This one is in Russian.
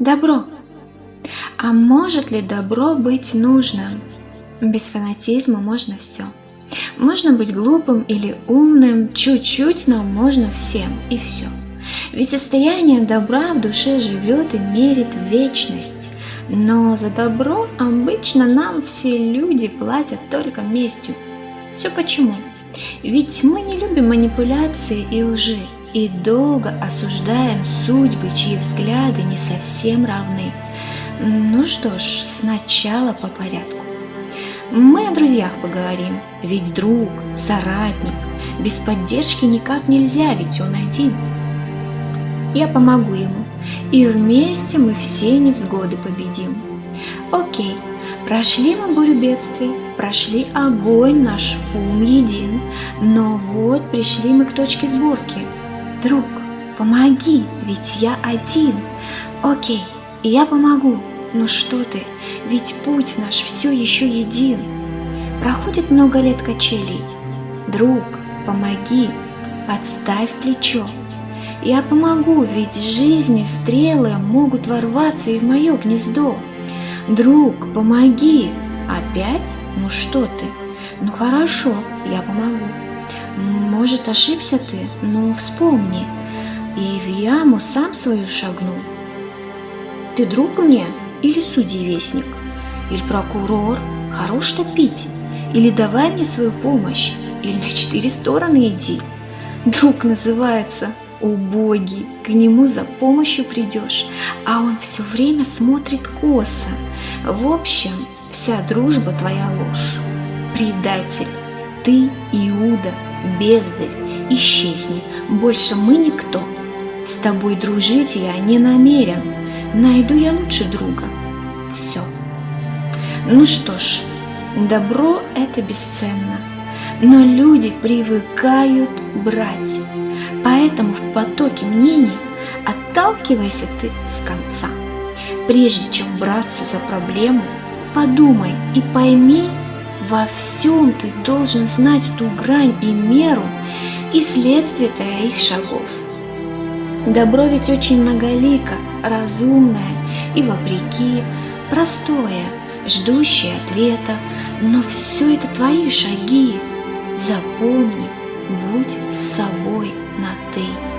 Добро. А может ли добро быть нужным? Без фанатизма можно все. Можно быть глупым или умным, чуть-чуть нам можно всем и все. Ведь состояние добра в душе живет и мерит вечность. Но за добро обычно нам все люди платят только местью. Все почему? Ведь мы не любим манипуляции и лжи и долго осуждаем судьбы, чьи взгляды не совсем равны. Ну что ж, сначала по порядку. Мы о друзьях поговорим, ведь друг, соратник, без поддержки никак нельзя, ведь он один. Я помогу ему, и вместе мы все невзгоды победим. Окей, прошли мы бурю бедствий, прошли огонь, наш ум един, но вот пришли мы к точке сборки. Друг, помоги, ведь я один. Окей, я помогу, ну что ты, ведь путь наш все еще един. Проходит много лет качелей. Друг, помоги, подставь плечо. Я помогу, ведь жизни стрелы могут ворваться и в мое гнездо. Друг, помоги. Опять? Ну что ты? Ну хорошо, я помогу. Может, ошибся ты? Ну, вспомни. И в яму сам свою шагнул. Ты друг мне? или судьевестник, или прокурор, хорош топить, или давай мне свою помощь, или на четыре стороны иди. Друг называется убогий, к нему за помощью придешь, а он все время смотрит косо. В общем, вся дружба твоя ложь. Предатель, ты Иуда, бездарь, исчезни, больше мы никто. С тобой дружить я не намерен, найду я лучше друга. Все. Ну что ж, добро это бесценно, но люди привыкают брать. Поэтому в потоке мнений отталкивайся ты с конца. Прежде чем браться за проблему, подумай и пойми, во всем ты должен знать ту грань и меру и следствие твоих шагов. Добро ведь очень многолико, разумное и вопреки, простое, ждущее ответа, но все это твои шаги. Запомни, будь с собой на «ты».